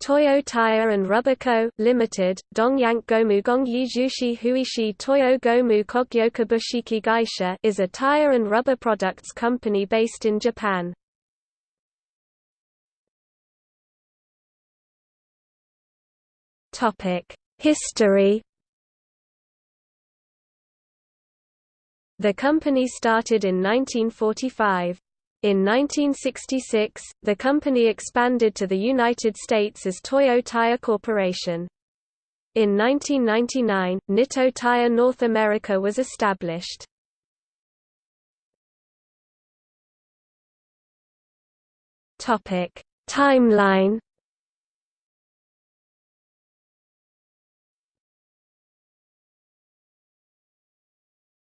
Toyo Tire and Rubber Co., Limited, Dongyank Gomu Gongyi Jushi Huishi Toyo Gomu Kogyoka Bushiki Gaisha is a tire and rubber products company based in Japan. History The company started in 1945. In 1966, the company expanded to the United States as Toyo Tire Corporation. In 1999, Nitto Tire North America was established. Topic: Timeline.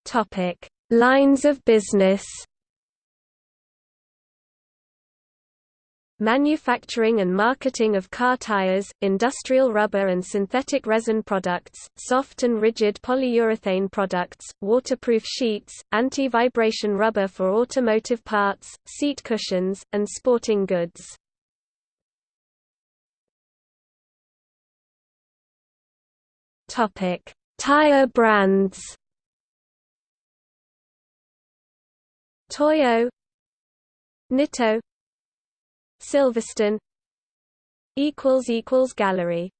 Topic: Lines of business. Manufacturing and marketing of car tires, industrial rubber and synthetic resin products, soft and rigid polyurethane products, waterproof sheets, anti-vibration rubber for automotive parts, seat cushions, and sporting goods. Topic: Tire brands. Toyo Nitto Silverstone equals equals gallery